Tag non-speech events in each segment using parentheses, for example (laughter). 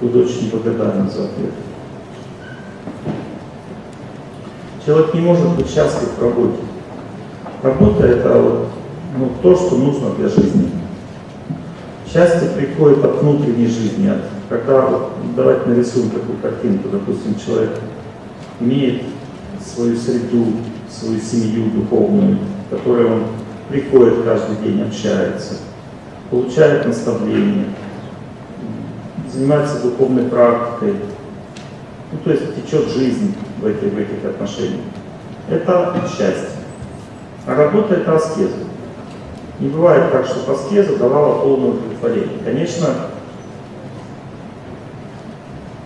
Буду очень благодарен за ответ. Человек не может быть счастлив в работе. Работа это вот, ну, то, что нужно для жизни. Счастье приходит от внутренней жизни, от, когда, вот, давайте нарисуем такую картинку, допустим, человек имеет свою среду, свою семью духовную, в которой он приходит каждый день, общается, получает наставление, занимается духовной практикой, ну, то есть течет жизнь в этих, в этих отношениях. Это счастье. А работа это аскеза. Не бывает так, что аскеза давала полное удовлетворение. Конечно,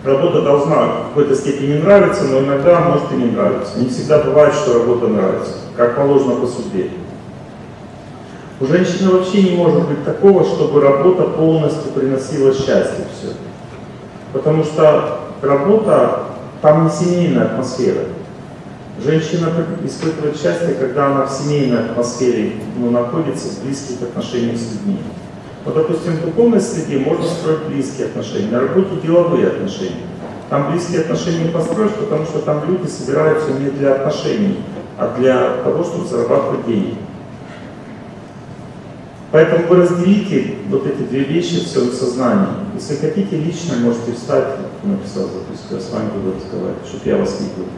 работа должна в какой-то степени нравиться, но иногда может и не нравиться. Не всегда бывает, что работа нравится, как положено по судьбе. У женщины вообще не может быть такого, чтобы работа полностью приносила счастье все. Потому что работа, там не семейная атмосфера. Женщина испытывает счастье, когда она в семейной атмосфере ну, находится в близких отношениях с людьми. Вот, допустим, в духовной среде можно строить близкие отношения, на работе деловые отношения. Там близкие отношения построишь, потому что там люди собираются не для отношений, а для того, чтобы зарабатывать деньги. Поэтому вы разделите вот эти две вещи в своем сознании. Если хотите, лично можете встать, написал записку, я с вами буду разговаривать, чтобы я вас видел.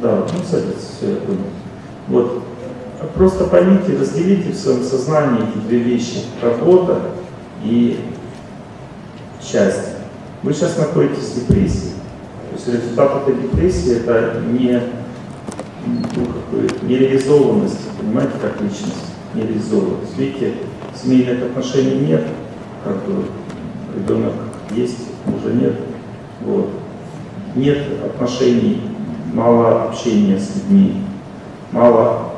Да, ну садитесь, все, я понял. Вот. Просто поймите, разделите в своем сознании эти две вещи. Работа и счастье. Вы сейчас находитесь в депрессии. То есть результат этой депрессии это не ну, нереализованность, понимаете, как личность не реализовывалась. Видите, семейных отношений нет, как бы ребенок есть, мужа нет. Вот. Нет отношений, мало общения с людьми, мало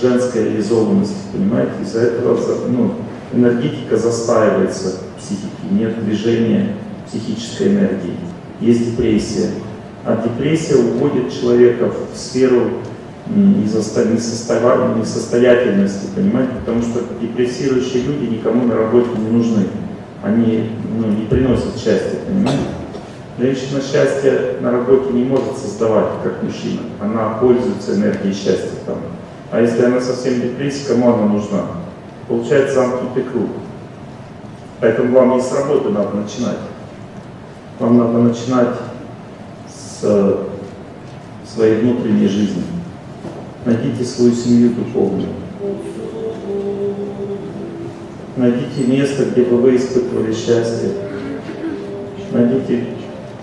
женской реализованности, понимаете? Из-за этого ну, энергетика застаивается в психике, нет движения психической энергии, есть депрессия. А депрессия уводит человека в сферу несостоятельности, понимаете? Потому что депрессирующие люди никому на работе не нужны. Они ну, не приносят счастья, понимаете? Женщина счастье на работе не может создавать, как мужчина. Она пользуется энергией счастья там. А если она совсем депрессия, кому она нужна? Получается замкнутый круг. Поэтому вам не с работы надо начинать. Вам надо начинать с своей внутренней жизни. Найдите свою семью духовную. Найдите место, где бы вы испытывали счастье. Найдите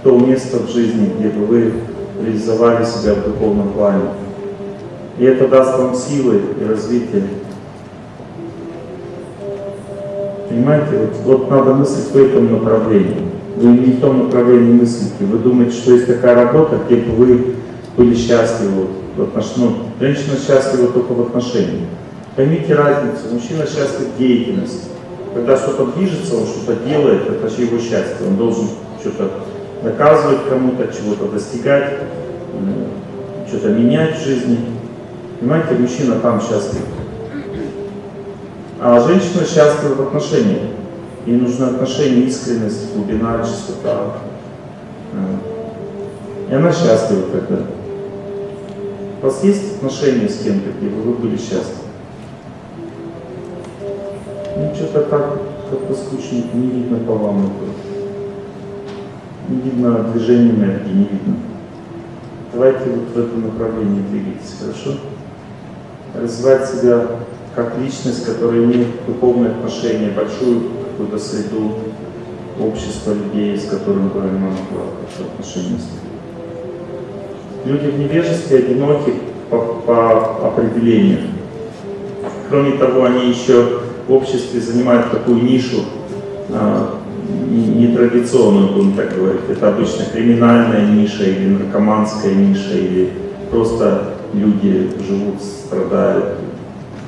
то место в жизни, где бы вы реализовали себя в духовном плане. И это даст вам силы и развитие. Понимаете, вот, вот надо мыслить в этом направлении. Вы не в том направлении мыслите. Вы думаете, что есть такая работа, где бы вы были счастливы. В ну, женщина счастлива только в отношениях. Поймите разницу. Мужчина счастлив в деятельности. Когда что-то движется, он что-то делает, это же его счастье. Он должен что-то доказывать кому-то, чего-то достигать, что-то менять в жизни. Понимаете, мужчина там счастлив. А женщина счастлива в отношениях. Ей нужны отношения, искренность, глубина, чистота. И она счастлива тогда. У вас есть отношения с кем-то, где вы были счастливы? Ну, что-то так, как-то скучненько, не видно по вам это. Не видно движения энергии, не видно. Давайте вот в этом направлении двигайтесь, хорошо? Развивать себя как личность, которая имеет духовные отношения, большую какую-то среду, общество людей, с которым вы имеете отношения Люди в невежестве одиноки по, по определению. Кроме того, они еще в обществе занимают такую нишу, а, нетрадиционную, будем так говорить. Это обычно криминальная ниша или наркоманская ниша, или просто люди живут, страдают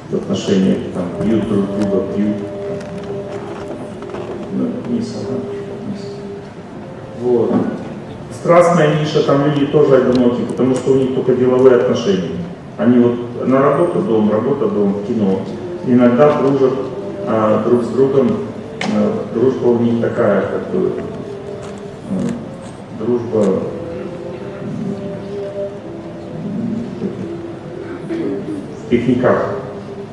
в отношениях, там, пьют друг друга, пьют. Ну, ага. вниз. Вот. Страстная ниша, там люди тоже одиноки, потому что у них только деловые отношения. Они вот на работу, дом, работа, дом, кино. Иногда дружат а, друг с другом э, дружба у них такая, как бы, э, дружба в пикниках.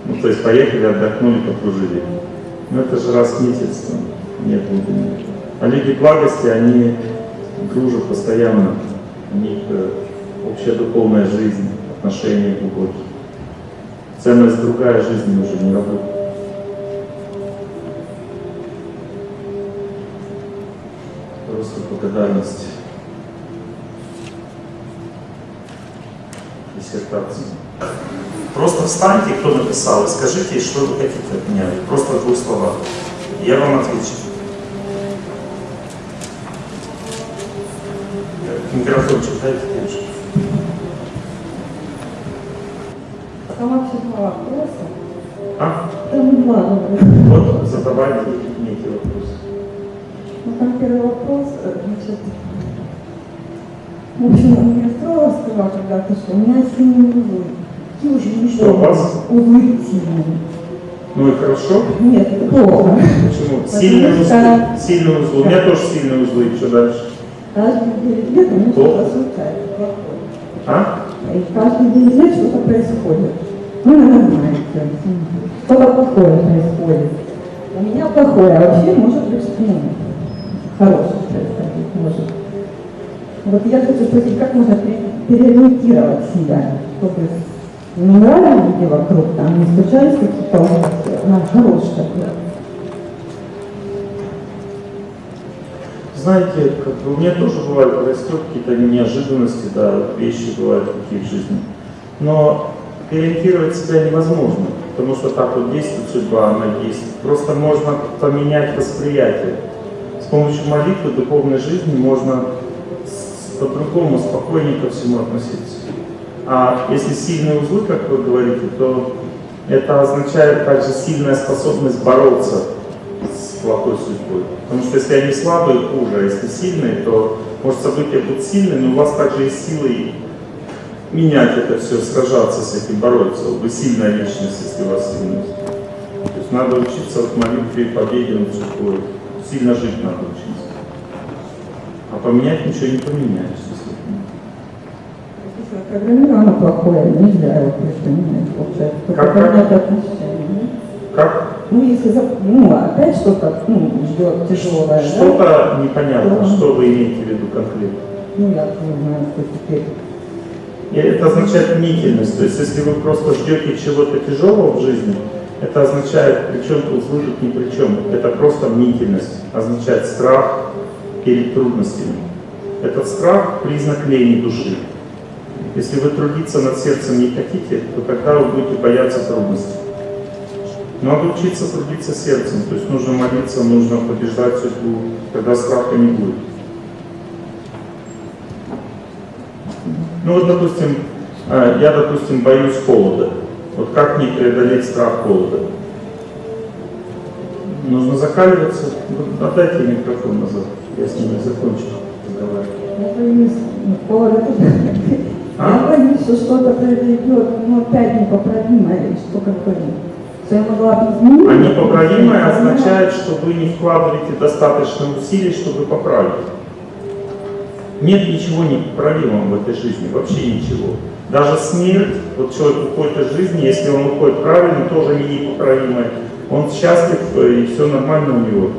Ну, то есть поехали, отдохнули, покружили. Ну, это же раз в месяц, там, нет глубины. А люди благости, они дружат постоянно. У них общая духовная жизнь, отношения глубокие. Ценность другая жизни уже не работает. Просто благодарность. Диссертации. Просто встаньте, кто написал, и скажите, что вы хотите от меня. Просто в двух словах. Я вам отвечу. Микрофончик дайте, девушка. Там вообще два вопроса. А? Там два вопроса. Вот задавайте некий вопрос. Ну, там первый вопрос, э, значит, в общем, у меня сказала когда-то, что у меня сильные узлы. Какие очень не Что у вас? Сильные. Ну и хорошо. Нет, это плохо. Почему? Сильные узлы. Сильные узлы. У меня тоже сильные узлы. Что дальше? Каждый день лет у что-то случается, плохое. А? И каждый день лет что-то происходит. Ну, нормально. Что-то плохое происходит. У меня плохое, а вообще может быть, ну, хорошее происходить может. Вот я хочу спросить, как можно пере- переориентировать себя, чтобы не нравились люди вокруг, там не случались какие-то а Знаете, как бы у меня тоже бывают происходят какие-то неожиданности, да, вещи бывают такие в жизни. Но переориентировать себя невозможно, потому что так вот действует судьба, она есть. Просто можно поменять восприятие. С помощью молитвы, духовной жизни можно по-другому, спокойнее ко всему относиться. А если сильные узлы, как вы говорите, то это означает также сильная способность бороться с плохой судьбой. Потому что если они слабые, хуже, а если сильные, то, может, события будут сильные, но у вас также есть силы менять это все, сражаться с этим, бороться. Вы сильная личность, если у вас сильность. То есть надо учиться в молитве и победе над судьбой. Сильно жить надо учиться. А поменять ничего не поменяешь. Программировано плохое, нельзя его просто менять, Как- как? Ну, если, ну, опять что-то, ну, ждет тяжелое, да? что-то непонятно, Да. что вы имеете в виду конкретно. Ну, я знаю, что теперь. И это означает мнительность. То есть, если вы просто ждете чего-то тяжелого в жизни, это означает, причем тут узлы тут ни при чем. Это просто мнительность. Означает страх перед трудностями. Этот страх – признак лени души. Если вы трудиться над сердцем не хотите, то тогда вы будете бояться трудностей. Надо учиться трудиться сердцем, то есть нужно молиться, нужно побеждать судьбу, тогда страха не будет. Ну вот, допустим, э, я, допустим, боюсь холода. Вот как мне преодолеть страх холода? Нужно закаливаться. Отдайте микрофон назад, я с ними закончу разговаривать. Я боюсь, ну, А? Что что-то произойдет, ну, опять непоправимое, или что какое Что я могла изменить. А непоправимое означает, что вы не вкладываете достаточно усилий, чтобы поправить. Нет ничего непоправимого в этой жизни, вообще ничего. Даже смерть, вот человек уходит из жизни, если он уходит правильно, тоже не непоправимое. Он счастлив э, и все нормально у него.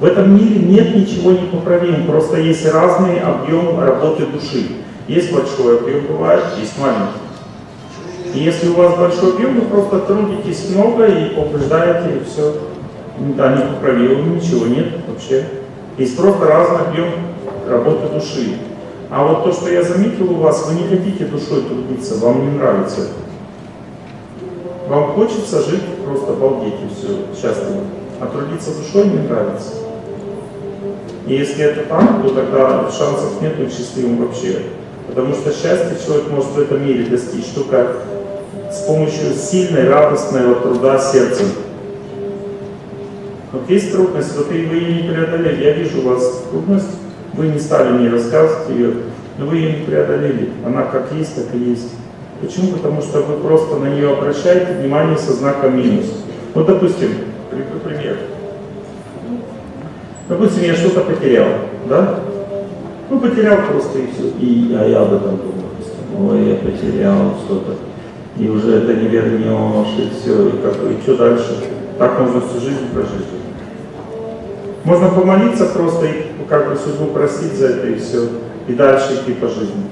В этом мире нет ничего непоправимого, просто есть разный объем работы души. Есть большой объем, бывает, есть маленький. И если у вас большой объем, вы просто трудитесь много и побеждаете, и все. Да, непоправимого, ничего нет вообще. Есть просто разный объем работы души. А вот то, что я заметил у вас, вы не хотите душой трудиться, вам не нравится. Вам хочется жить, просто обалдеть и все, счастливо. А трудиться душой не нравится. И если это так, то тогда шансов нет быть счастливым вообще. Потому что счастье человек может в этом мире достичь только с помощью сильной, радостного труда сердцем. Вот есть трудность, вот и вы ее не преодолели. Я вижу у вас трудность, вы не стали мне рассказывать ее, но вы ее не преодолели. Она как есть, так и есть. Почему? Потому что вы просто на нее обращаете внимание со знаком минус. Вот, допустим, приведу пример. Допустим, я что-то потерял, да? Ну, потерял просто и все. И, а я об этом думаю. Ой, я потерял что-то. И уже это не вернешь, и все. И, как, и что дальше? Так можно всю жизнь прожить. Можно помолиться просто и как бы судьбу просить за это и все. И дальше идти по жизни.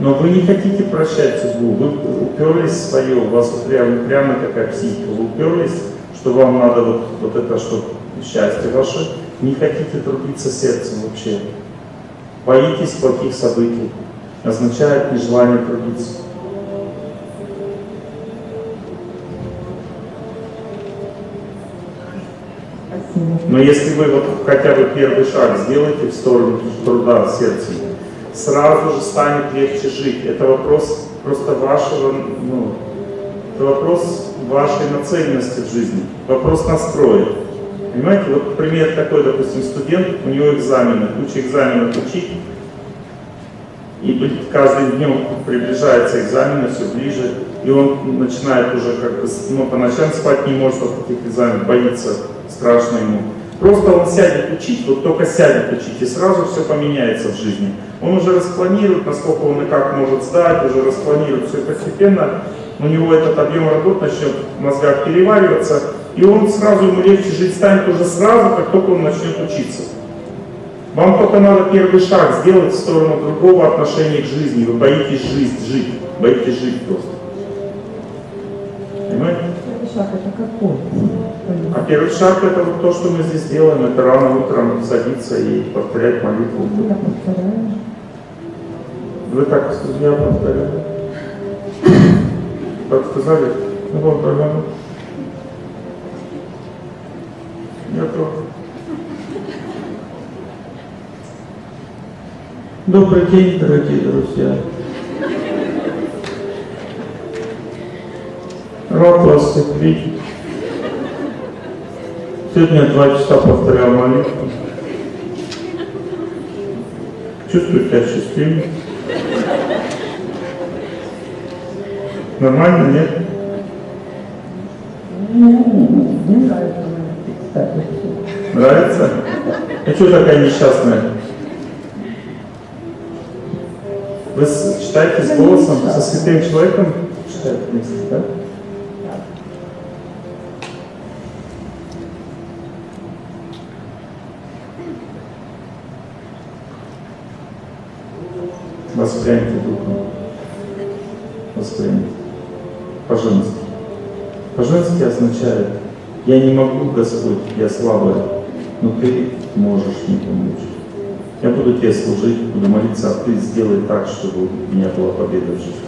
Но вы не хотите прощать судьбу, вы уперлись в свое, у вас прямо, прямо такая психика, вы уперлись, что вам надо вот, вот это, что счастье ваше, не хотите трудиться сердцем вообще. Боитесь плохих событий, означает нежелание трудиться. Но если вы вот хотя бы первый шаг сделаете в сторону труда сердцем, сразу же станет легче жить. Это вопрос просто вашего, ну, это вопрос вашей нацеленности в жизни, вопрос настроя. Понимаете, вот пример такой, допустим, студент, у него экзамены, куча экзаменов учить, и каждым днем приближается экзамен, все ближе, и он начинает уже как бы, ну, по ночам спать не может от таких экзаменов, боится, страшно ему. Просто он сядет учить, вот только сядет учить, и сразу все поменяется в жизни. Он уже распланирует, насколько он и как может сдать, уже распланирует все постепенно. У него этот объем работ начнет в мозгах перевариваться, и он сразу, ему легче жить станет уже сразу, как только он начнет учиться. Вам только надо первый шаг сделать в сторону другого отношения к жизни. Вы боитесь жизнь, жить, боитесь жить просто. Понимаете? Шаг это какой? А первый шаг это вот то, что мы здесь делаем, это рано утром садиться и повторять молитву. Я повторяю. Вы так я повторяю. Так сказали? Ну, повторяю. Я тоже. Добрый день, дорогие друзья. Рад вас видеть. Сегодня два часа повторял молитву. Чувствую себя счастливым. Нормально, нет? Мне нравится. Нравится? А что такая несчастная? Вы читаете с голосом, со святым человеком? Читаете вместе, да? Воспрямьте духом. Воспрямьте. По-женски. По-женски означает, я не могу, Господь, я слабая, но Ты можешь мне помочь. Я буду Тебе служить, буду молиться, а Ты сделай так, чтобы у меня была победа в жизни.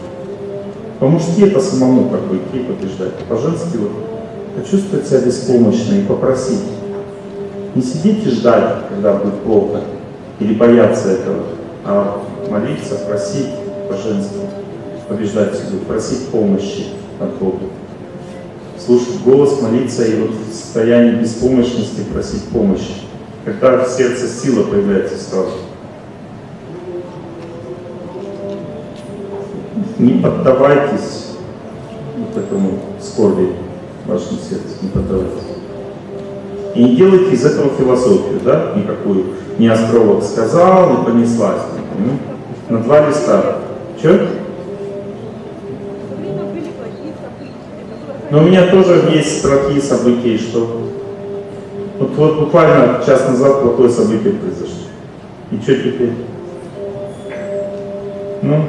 По-мужски это самому как бы идти побеждать. По-женски вот почувствовать себя беспомощно и попросить. Не сидеть и ждать, когда будет плохо, или бояться этого, молиться, просить по-женски, побеждать судьбу, просить помощи от Бога. Слушать голос, молиться и вот в состоянии беспомощности просить помощи. Когда в сердце сила появляется сразу. Не поддавайтесь вот этому скорби в вашем сердце, не поддавайтесь. И не делайте из этого философию, да, никакую. Не астролог сказал, не понеслась. На два листа. Че? Но у меня тоже есть плохие события, что? Вот, вот буквально час назад плохое событие произошло. И что теперь? Ну,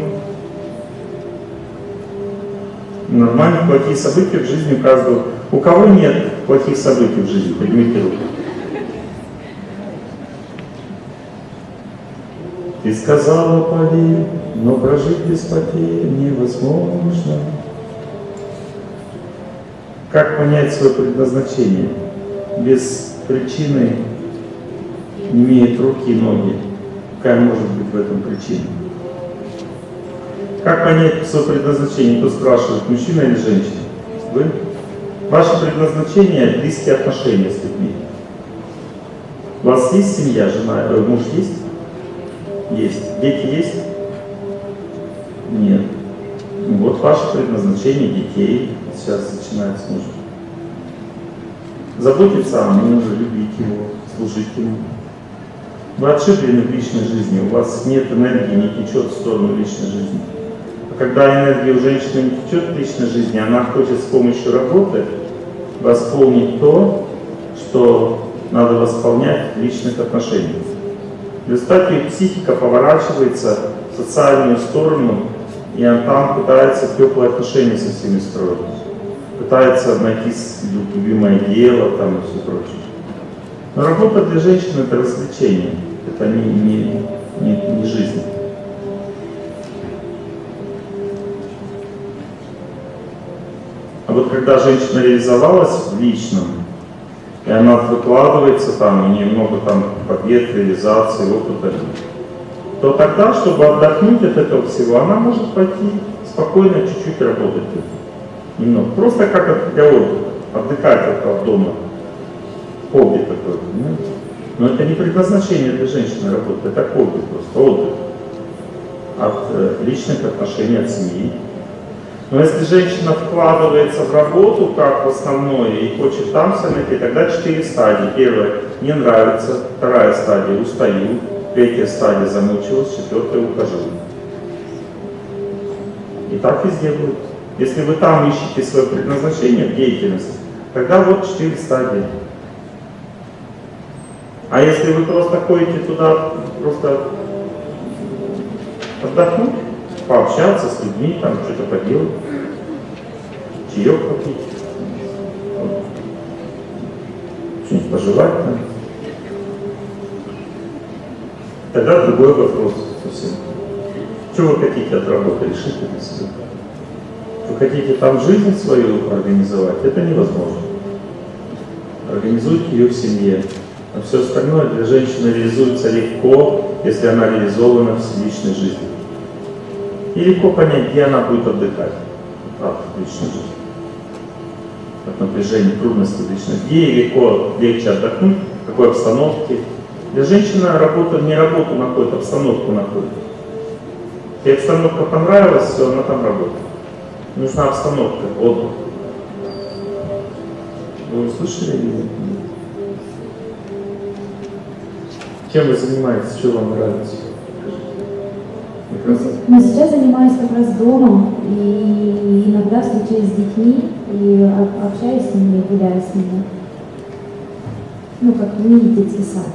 нормально, плохие события в жизни у каждого. У кого нет плохих событий в жизни? Поднимите руку. Ты сказала, поверь, но прожить без потерь невозможно. Как понять свое предназначение? Без причины не имеет руки и ноги. Какая может быть в этом причина? Как понять свое предназначение? Кто спрашивает, мужчина или женщина? Вы? Ваше предназначение – близкие отношения с людьми. У вас есть семья, жена, э, муж есть? Есть. Дети есть? Нет. Вот ваше предназначение детей сейчас начинается мужа. заботиться о муже, любить его, служить ему. Вы отшиблены в личной жизни, у вас нет энергии, не течет в сторону личной жизни. А когда энергия у женщины не течет в личной жизни, она хочет с помощью работы восполнить то, что надо восполнять в личных отношениях. В результате психика поворачивается в социальную сторону, и она там пытается теплые отношения со всеми строить. Пытается найти любимое дело там, и все прочее. Но работа для женщины это развлечение, это не, не, не, не жизнь. А вот когда женщина реализовалась в личном, и она выкладывается там, у нее много там побед, реализации, опыта, то тогда, чтобы отдохнуть от этого всего, она может пойти спокойно чуть-чуть работать. Немного. Просто как отдыха, отдыхать от дома хобби такое, понимаете? Но это не предназначение для женщины работы, это хобби просто, отдых. От э, личных отношений, от семьи. Но если женщина вкладывается в работу как в основное и хочет там найти, тогда четыре стадии. Первая – не нравится, вторая стадия – устаю, третья стадия – замучилась, четвертая – ухожу. И так везде будет. Если вы там ищете свое предназначение в деятельности, тогда вот четыре стадии. А если вы просто ходите туда, просто отдохнуть, пообщаться с людьми, там что-то поделать, чаек попить, что-нибудь пожелать там, тогда другой вопрос совсем. Что вы хотите от работы, решите для себя. Вы хотите там жизнь свою организовать, это невозможно. Организуйте ее в семье. А все остальное для женщины реализуется легко, если она реализована в личной жизни. И легко понять, где она будет отдыхать от личной жизни. От напряжения, трудностей личной. Где легко, легче отдохнуть, в какой обстановке. Для женщины работа не работу находит, обстановку находит. Если обстановка понравилась, все, она там работает. Нужна обстановка, отдых. Вы услышали или нет? Чем вы занимаетесь, что вам нравится? Но сейчас занимаюсь как раз домом и иногда встречаюсь с детьми и общаюсь с ними, гуляю с ними. Ну, как мини-детский сад.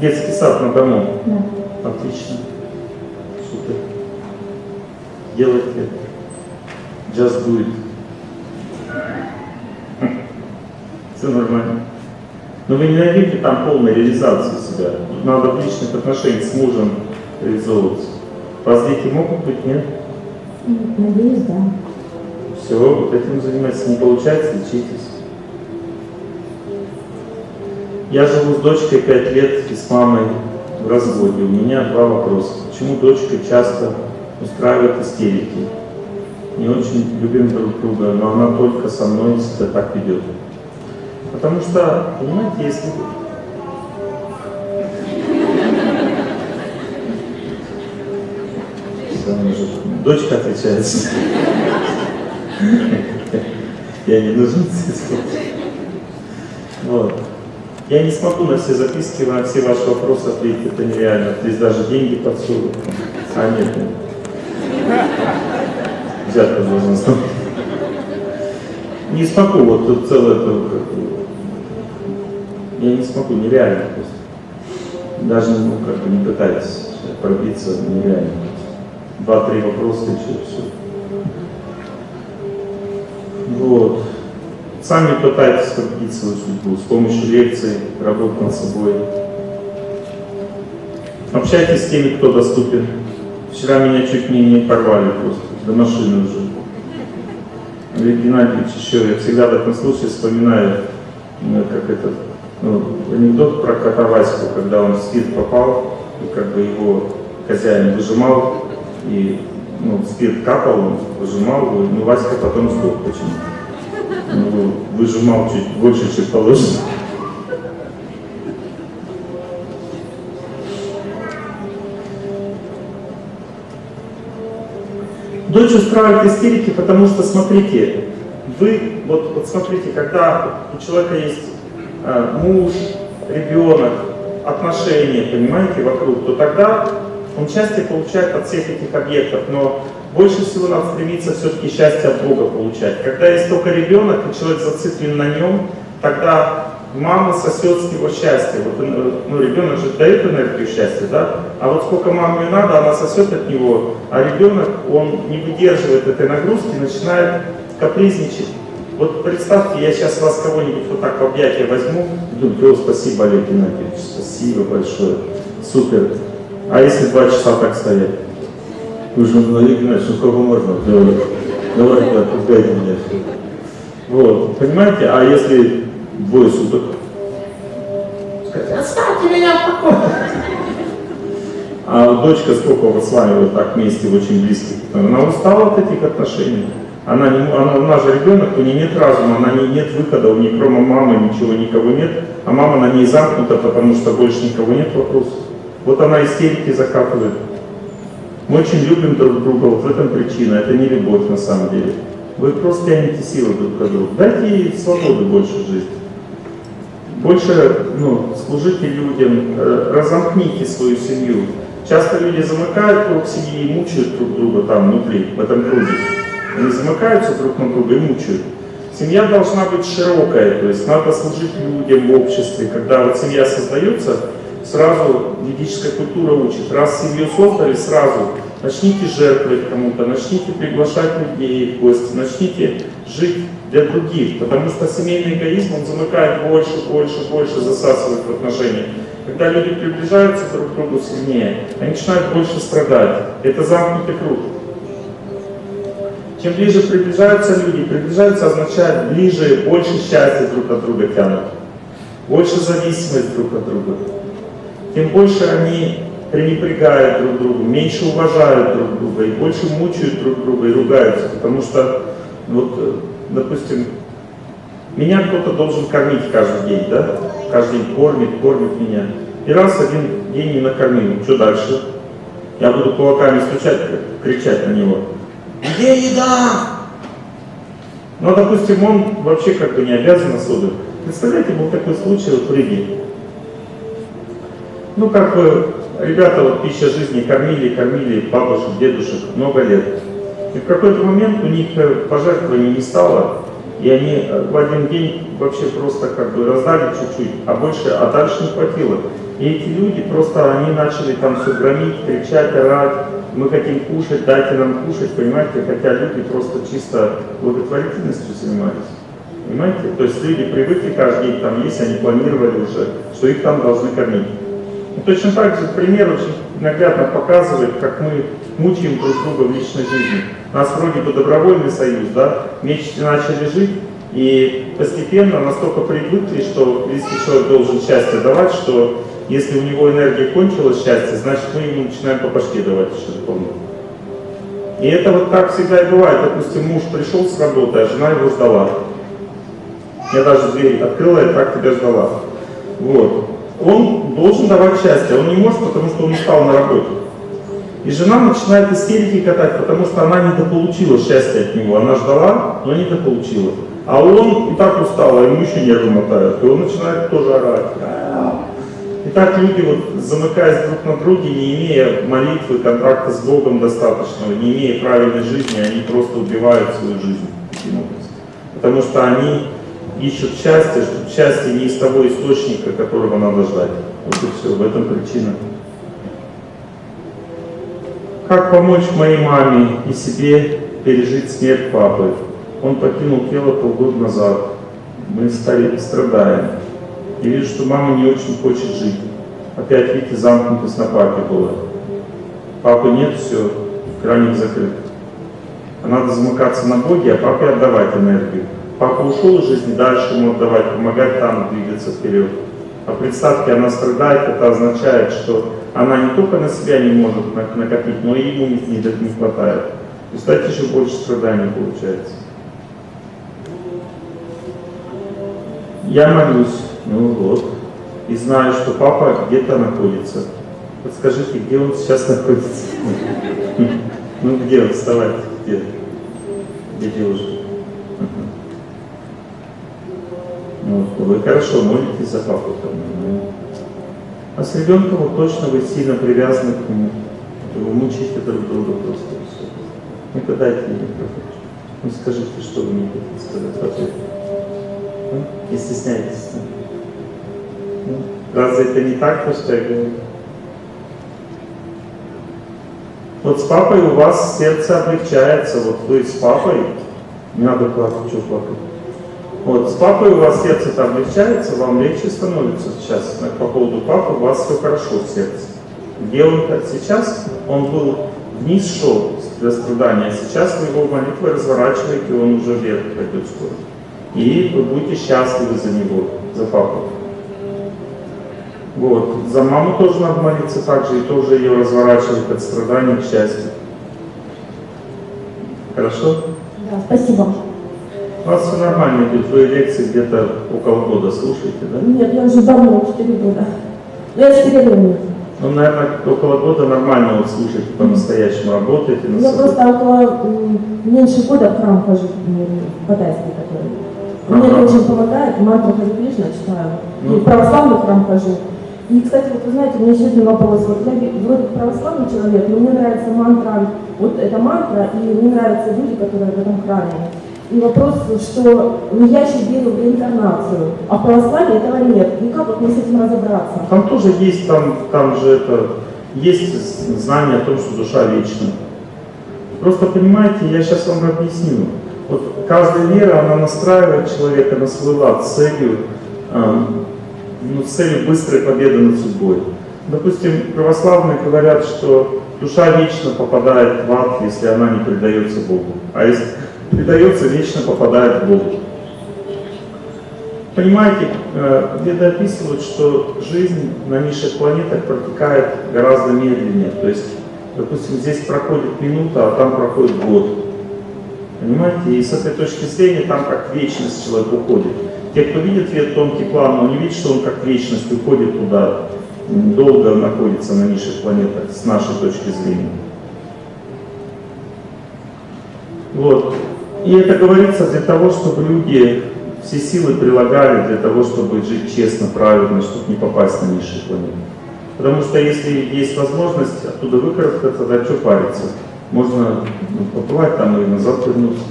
Детский сад на дому? Да. Отлично. Супер. Делайте. Just do it. (laughs) Все нормально. Но вы не найдете там полной реализации себя. Надо в личных отношениях с мужем реализовываться. Дети могут быть, нет? Надеюсь, да. Все, вот этим занимайтесь. Не получается, лечитесь. Я живу с дочкой 5 лет и с мамой в разводе. У меня два вопроса. Почему дочка часто устраивает истерики? Не очень любим друг друга, но она только со мной себя так ведет. Потому что, понимаете, если Дочка отвечает. Я не нужен. Вот. Я не смогу на все записки, на все ваши вопросы ответить, это нереально. Здесь даже деньги подсудят. А нет. Взятка должна стать. Не смогу, вот тут целое это, я не смогу, нереально просто. Даже ну, как бы не пытайтесь пробиться, нереально. Два-три вопроса и все, все. Вот. Сами пытайтесь пробить свою судьбу с помощью лекций, работ над собой. Общайтесь с теми, кто доступен. Вчера меня чуть не, не порвали просто, до машины уже. Олег Геннадьевич еще, я всегда в этом случае вспоминаю, ну, как этот ну, анекдот про кота Ваську, когда он в спирт попал, и как бы его хозяин выжимал, и ну, спирт капал, выжимал ну Васька потом сдох почему Ну, выжимал чуть больше, чем положено. Дочь устраивает истерики, потому что, смотрите, вы, вот, вот смотрите, когда у человека есть э, муж, ребенок, отношения, понимаете, вокруг, то тогда он счастье получает от всех этих объектов, но больше всего надо стремиться все-таки счастье от Бога получать. Когда есть только ребенок, и человек зациклен на нем, тогда мама сосет с него счастье. Вот, э, ну, ребенок же дает энергию счастья, да? А вот сколько маме надо, она сосет от него, а ребенок, он не выдерживает этой нагрузки, начинает капризничать. Вот представьте, я сейчас вас кого-нибудь вот так в объятия возьму, думаю, спасибо, Олег Геннадьевич, спасибо большое, супер. А если два часа так стоять? Вы же, Геннадьевич, ну сколько можно? Давай, давай, да, пугайте меня. Вот, понимаете, а если двое суток? Сказать, оставьте меня в покое. А дочка сколько вот с вами вот так вместе, очень близких, она устала от этих отношений. Она, не, она, она же ребенок, у нее нет разума, она не, нет выхода, у нее кроме мамы ничего никого нет, а мама на ней замкнута, потому что больше никого нет вопросов. Вот она истерики закапывает. Мы очень любим друг друга, вот в этом причина, это не любовь на самом деле. Вы просто тянете силы друг к другу. Дайте ей свободы больше в жизни. Больше ну, служите людям, э, разомкните свою семью. Часто люди замыкают круг семьи и мучают друг друга там внутри, в этом круге. Они замыкаются друг на друга и мучают. Семья должна быть широкая, то есть надо служить людям в обществе. Когда вот семья создается, сразу ведическая культура учит. Раз семью создали, сразу начните жертвовать кому-то, начните приглашать людей в гости, начните жить для других, потому что семейный эгоизм, он замыкает больше, больше, больше, засасывает в отношения. Когда люди приближаются друг к другу сильнее, они начинают больше страдать. Это замкнутый круг. Чем ближе приближаются люди, приближаются означает ближе, больше счастья друг от друга тянут, больше зависимость друг от друга. Тем больше они пренебрегают друг другу, меньше уважают друг друга и больше мучают друг друга и ругаются, потому что, вот, э, допустим, меня кто-то должен кормить каждый день, да? Каждый день кормит, кормит меня. И раз один день не накормил, что дальше? Я буду кулаками стучать, кричать на него. Где еда? Ну, допустим, он вообще как бы не обязан особо. Представляете, был такой случай вот в Риге. Ну, как бы, ребята вот пища жизни кормили, кормили бабушек, дедушек много лет. И в какой-то момент у них э, пожертвований не стало, и они э, в один день вообще просто как бы раздали чуть-чуть, а больше, а дальше не хватило. И эти люди просто, они начали там все громить, кричать, орать, мы хотим кушать, дайте нам кушать, понимаете, хотя люди просто чисто благотворительностью занимались. Понимаете? То есть люди привыкли каждый день там есть, они планировали уже, что их там должны кормить. Точно так же пример очень наглядно показывает, как мы мучаем друг друга в личной жизни. У нас вроде бы добровольный союз, да, вместе начали жить, и постепенно настолько привыкли, что близкий человек должен счастье давать, что если у него энергия кончилась, счастье, значит мы ему начинаем по башке давать дополнительно. И это вот так всегда и бывает. Допустим, муж пришел с работы, а жена его ждала. Я даже дверь открыла и так тебя ждала. Вот. Он должен давать счастье, он не может, потому что он устал на работе. И жена начинает истерики катать, потому что она недополучила счастья от него. Она ждала, но недополучила. А он и так устал, а ему еще нервы мотают. И он начинает тоже орать. И так люди, вот, замыкаясь друг на друге, не имея молитвы, контракта с Богом достаточного, не имея правильной жизни, они просто убивают свою жизнь. Потому что они ищут счастье, что счастье не из того источника, которого надо ждать. Вот и все, в этом причина. Как помочь моей маме и себе пережить смерть папы? Он покинул тело полгода назад. Мы стали страдаем. Я вижу, что мама не очень хочет жить. Опять, видите, замкнутость на папе была. Папы нет, все, краник закрыт. Надо замыкаться на Боге, а папе отдавать энергию. Папа ушел из жизни, дальше ему отдавать, помогать там двигаться вперед. А представьте, она страдает, это означает, что она не только на себя не может накопить, но и ему не, не, хватает. Представьте, еще больше страданий получается. Я молюсь, ну вот, и знаю, что папа где-то находится. Подскажите, где он сейчас находится? (laughs) Ну где он? Вставайте, где? Где девушка? Вы хорошо молитесь за папу. Там, ну. А с ребенком вот точно вы сильно привязаны к нему. Вы мучаете друг друга просто. Все. Ну-ка дайте мне микрофон. Ну скажите, что вы мне хотите сказать в ответ. Ну, Не стесняйтесь. ну. Ну, Разве это не так, то, что я говорю? Вот с папой у вас сердце облегчается, вот вы с папой, не надо плакать, что плакать. Вот, с папой у вас сердце там облегчается, вам легче становится сейчас. По поводу папы у вас все хорошо в сердце. Где он сейчас? Он был вниз шел для страдания, а сейчас вы его молитвой разворачиваете, он уже вверх пойдет скоро. И вы будете счастливы за него, за папу. Вот. За маму тоже надо молиться так же и тоже ее разворачивать от страданий к счастью. Хорошо? Да, спасибо. У вас все нормально идет, вы лекции где-то около года слушаете, да? Нет, я уже давно, 4 года. Ну, я с перерывами. Ну, наверное, около года нормально вот слушаете, по-настоящему работаете. на Я собой. просто около меньше года в храм хожу, м, катайский который. Мне Ага. это очень помогает, мантру Хари Кришна читаю. Ну. И в православный храм хожу. И, кстати, вот вы знаете, у меня еще один вопрос. Вот я вроде православный человек, но мне нравится мантра, вот эта мантра, и мне нравятся люди, которые в этом храме. Вопрос, что ну, я еще верю в реинкарнацию, а в православии этого нет. И как вот мне с этим разобраться? Там тоже есть, там, там же это, есть знание о том, что душа вечна. Просто понимаете, я сейчас вам объясню. Вот каждая вера, она настраивает человека на свой лад целью, эм, ну, целью быстрой победы над судьбой. Допустим, православные говорят, что душа вечно попадает в ад, если она не предается Богу. А если предается, вечно попадает в Бога. Понимаете, э, веды описывают, что жизнь на низших планетах протекает гораздо медленнее. То есть, допустим, здесь проходит минута, а там проходит год. Понимаете? И с этой точки зрения там как вечность человек уходит. Те, кто видит вет тонкий план, он не видит, что он как вечность уходит туда, долго находится на низших планетах, с нашей точки зрения. Вот. И это говорится для того, чтобы люди все силы прилагали для того, чтобы жить честно, правильно, чтобы не попасть на низшие планеты. Потому что если есть возможность оттуда выкарабкаться, тогда что париться? Можно ну, поплавать там и назад вернуться.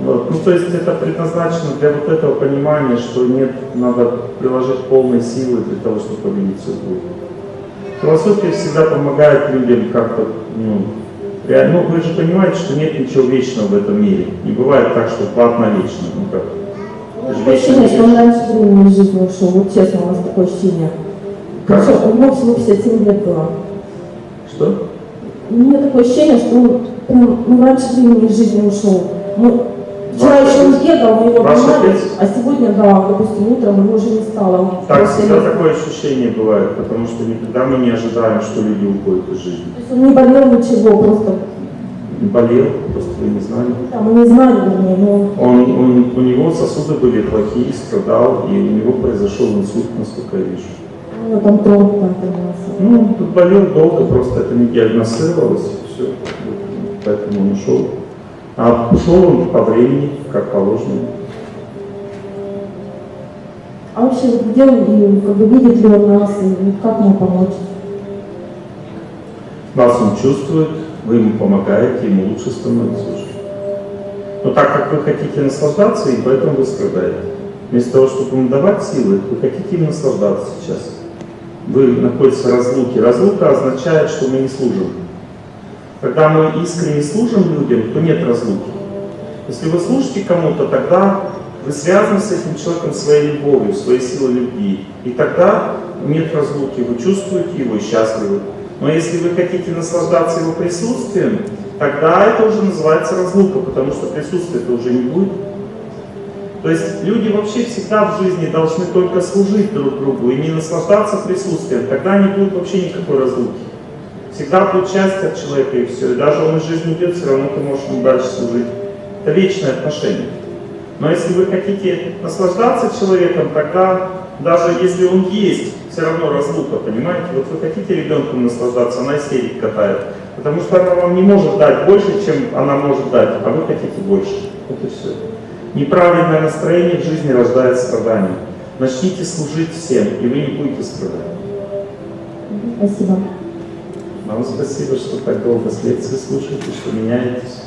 Вот. Ну, то есть это предназначено для вот этого понимания, что нет, надо приложить полные силы для того, чтобы победить судьбу. Философия всегда помогает людям как-то, ну, ну, вы же понимаете, что нет ничего вечного в этом мире. Не бывает так, что ад навечно. Ну как? Такое вечно ощущение, что он вечно. раньше времени из жизни ушел. Вот честно, у вас такое ощущение. Как? Причем у него всего 57 лет было. Что? У меня такое ощущение, что он прям, ну, раньше времени из жизни ушел. Ну, вчера еще он бегал, мы его поймали, а сегодня, да, допустим, утром его уже не стало. Так, всегда такое ощущение бывает, потому что никогда мы не ожидаем, что люди уходят из жизни. То есть он не болел ничего, просто, Болел, просто вы не знали. да, мы не знали, вернее, но Он, он, у него сосуды были плохие, страдал, и у него произошел инсульт, насколько я вижу. у него там тромб там поднялся. Ну, тут болел долго, просто это не диагностировалось, все. Поэтому он ушел. А он по времени, как положено. А вообще, где он, как бы видит ли он нас, и как ему помочь? Вас он чувствует, вы ему помогаете, ему лучше становится уже. Но так как вы хотите наслаждаться, и поэтому вы страдаете. Вместо того, чтобы ему давать силы, вы хотите им наслаждаться сейчас. Вы находитесь в разлуке. Разлука означает, что мы не служим. Когда мы искренне служим людям, то нет разлуки. Если вы служите кому-то, тогда вы связаны с этим человеком своей любовью, своей силой любви. И тогда нет разлуки, вы чувствуете его и счастливы. Но если вы хотите наслаждаться его присутствием, тогда это уже называется разлука, потому что присутствия-то уже не будет. То есть люди вообще всегда в жизни должны только служить друг другу и не наслаждаться присутствием. Тогда не будет вообще никакой разлуки. Всегда будет счастье от человека и все. И даже он из жизни идет, все равно ты можешь ему дальше служить. Это вечное отношение. Но если вы хотите наслаждаться человеком, тогда даже если он есть, все равно разлука, понимаете? Вот вы хотите ребенком наслаждаться, она истерик катает. Потому что она вам не может дать больше, чем она может дать, а вы хотите больше. Вот и все. Неправильное настроение в жизни рождает страдания. Начните служить всем, и вы не будете страдать. Спасибо. Вам спасибо, что так долго с лекции слушаете, что меняетесь.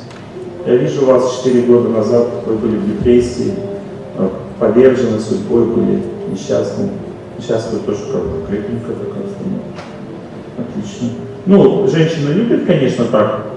Я вижу вас 4 года назад, вы были в депрессии, э, повержены судьбой, были несчастны. Сейчас вы тоже как-то крепенько такая становитесь. Отлично. Ну, женщины любят, конечно, так